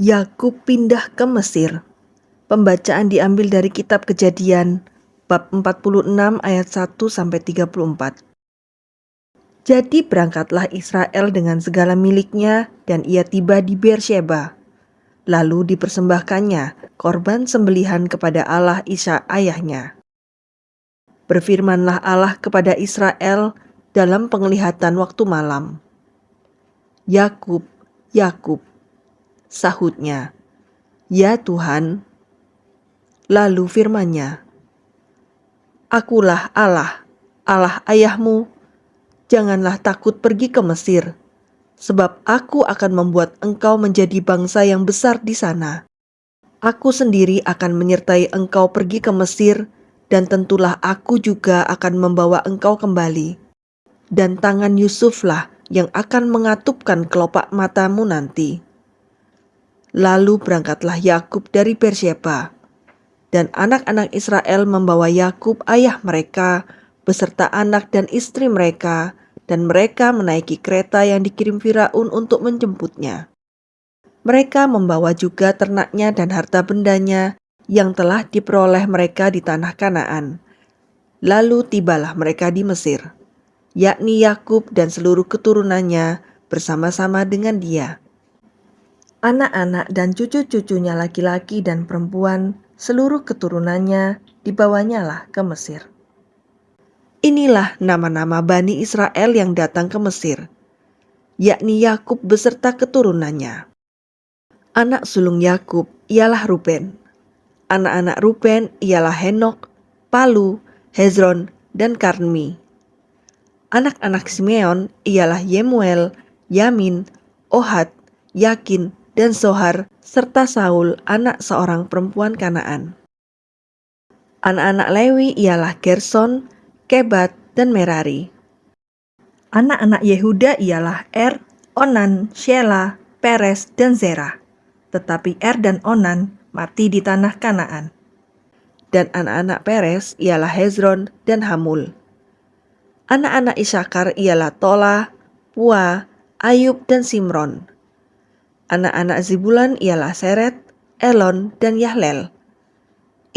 Yakub pindah ke Mesir. Pembacaan diambil dari kitab Kejadian bab 46 ayat 1 sampai 34. Jadi berangkatlah Israel dengan segala miliknya dan ia tiba di Beersheba. Lalu dipersembahkannya korban sembelihan kepada Allah Isa ayahnya. Berfirmanlah Allah kepada Israel dalam penglihatan waktu malam. Yakub, Yakub, sahutnya, "Ya Tuhan." Lalu firman-Nya, "Akulah Allah, Allah ayahmu. Janganlah takut pergi ke Mesir, sebab aku akan membuat engkau menjadi bangsa yang besar di sana. Aku sendiri akan menyertai engkau pergi ke Mesir, dan tentulah aku juga akan membawa engkau kembali. Dan tangan Yusuflah yang akan mengatupkan kelopak matamu nanti." Lalu berangkatlah Yakub dari Beersheba, dan anak-anak Israel membawa Yakub ayah mereka beserta anak dan istri mereka, dan mereka menaiki kereta yang dikirim Firaun untuk menjemputnya. Mereka membawa juga ternaknya dan harta bendanya yang telah diperoleh mereka di tanah Kanaan. Lalu tibalah mereka di Mesir, yakni Yakub dan seluruh keturunannya bersama-sama dengan dia anak-anak dan cucu-cucunya laki-laki dan perempuan, seluruh keturunannya dibawanya lah ke Mesir. Inilah nama-nama Bani Israel yang datang ke Mesir, yakni Yakub beserta keturunannya. Anak sulung Yakub ialah Ruben. Anak-anak Ruben ialah Henok, Palu, Hezron, dan Karmi. Anak-anak Simeon ialah Yemuel, Yamin, Ohad, Yakin, dan Sohar, serta Saul, anak seorang perempuan Kanaan. Anak-anak Lewi ialah Gerson, Kebat, dan Merari. Anak-anak Yehuda ialah Er, Onan, Shela, Peres, dan Zerah. Tetapi Er dan Onan mati di tanah Kanaan. Dan anak-anak Peres ialah Hezron dan Hamul. Anak-anak Isakar ialah Tola, Pua, Ayub, dan Simron. Anak-anak Zibulan ialah Seret, Elon, dan Yahlel.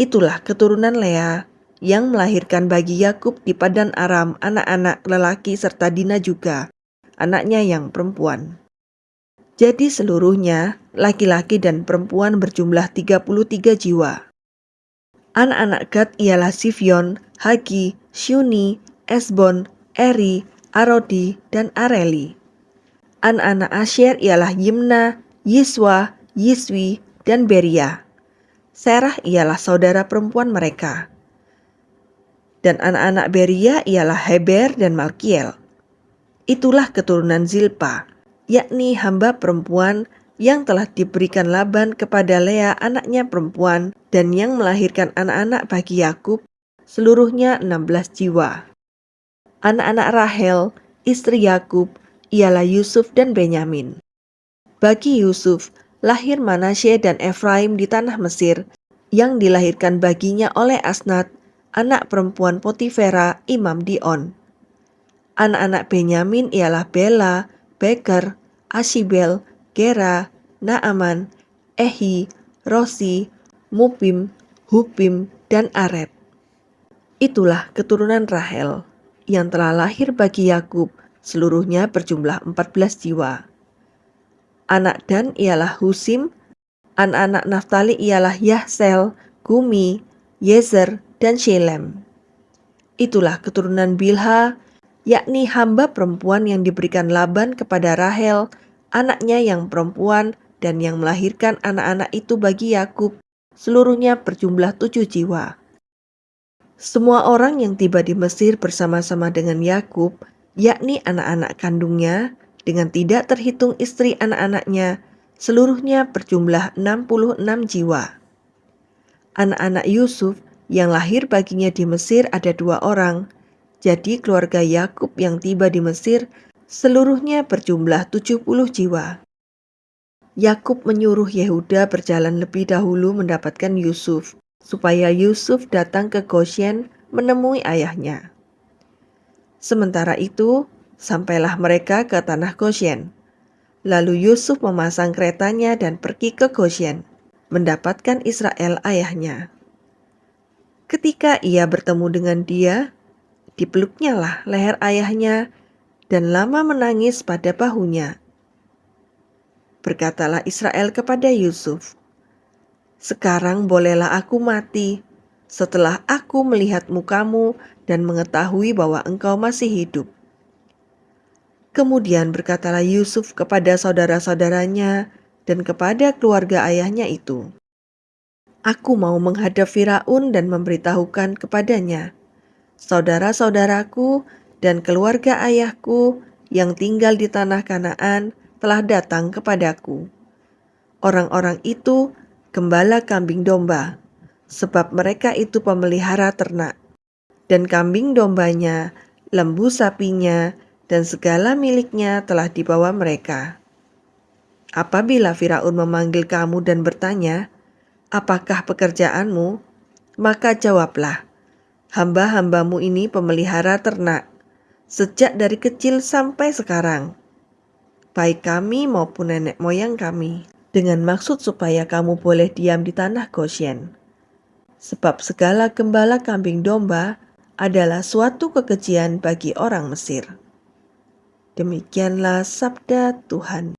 Itulah keturunan Lea yang melahirkan bagi Yakub di Padan Aram anak-anak lelaki serta Dina juga, anaknya yang perempuan. Jadi seluruhnya, laki-laki dan perempuan berjumlah 33 jiwa. Anak-anak Gad ialah Sivion, Hagi, Shuni, Esbon, Eri, Arodi, dan Areli. Anak-anak Asher ialah Yimna, Yiswa, Yiswi, dan Beria. Serah ialah saudara perempuan mereka. Dan anak-anak Beria ialah Heber dan Malkiel. Itulah keturunan Zilpa, yakni hamba perempuan yang telah diberikan Laban kepada Lea anaknya perempuan dan yang melahirkan anak-anak bagi Yakub, seluruhnya 16 jiwa. Anak-anak Rahel, istri Yakub, ialah Yusuf dan Benyamin. Bagi Yusuf, lahir Manasye dan Efraim di tanah Mesir, yang dilahirkan baginya oleh Asnat, anak perempuan Potifera, imam Dion. Anak-anak Benyamin ialah Bela, Beker, Ashibel, Gera, Naaman, Ehi, Rosi, Mupim, Hupim, dan Aret. Itulah keturunan Rahel yang telah lahir bagi Yakub, seluruhnya berjumlah 14 jiwa. Anak Dan ialah Husim, anak-anak Naftali ialah Yahsel, Gumi, Yezer, dan Shelem. Itulah keturunan Bilha, yakni hamba perempuan yang diberikan Laban kepada Rahel, anaknya yang perempuan dan yang melahirkan anak-anak itu bagi Yakub, seluruhnya berjumlah tujuh jiwa. Semua orang yang tiba di Mesir bersama-sama dengan Yakub, yakni anak-anak kandungnya, dengan tidak terhitung istri anak-anaknya, seluruhnya berjumlah 66 jiwa. Anak-anak Yusuf yang lahir baginya di Mesir ada dua orang, jadi keluarga Yakub yang tiba di Mesir seluruhnya berjumlah 70 jiwa. Yakub menyuruh Yehuda berjalan lebih dahulu mendapatkan Yusuf, supaya Yusuf datang ke Goshen menemui ayahnya. Sementara itu, sampailah mereka ke tanah Goshen. Lalu Yusuf memasang keretanya dan pergi ke Goshen, mendapatkan Israel ayahnya. Ketika ia bertemu dengan dia, dipeluknya lah leher ayahnya dan lama menangis pada bahunya. Berkatalah Israel kepada Yusuf, "Sekarang bolehlah aku mati setelah aku melihat mukamu dan mengetahui bahwa engkau masih hidup." Kemudian berkatalah Yusuf kepada saudara-saudaranya dan kepada keluarga ayahnya itu, "Aku mau menghadap Firaun dan memberitahukan kepadanya, saudara-saudaraku dan keluarga ayahku yang tinggal di tanah Kanaan telah datang kepadaku. Orang-orang itu gembala kambing domba, sebab mereka itu pemelihara ternak, dan kambing dombanya, lembu sapinya, dan segala miliknya telah dibawa mereka. Apabila Firaun memanggil kamu dan bertanya, "Apakah pekerjaanmu?" maka jawablah, "Hamba-hambamu ini pemelihara ternak, sejak dari kecil sampai sekarang." baik kami maupun nenek moyang kami, dengan maksud supaya kamu boleh diam di tanah Goshen. Sebab segala gembala kambing domba adalah suatu kekejian bagi orang Mesir. Demikianlah sabda Tuhan.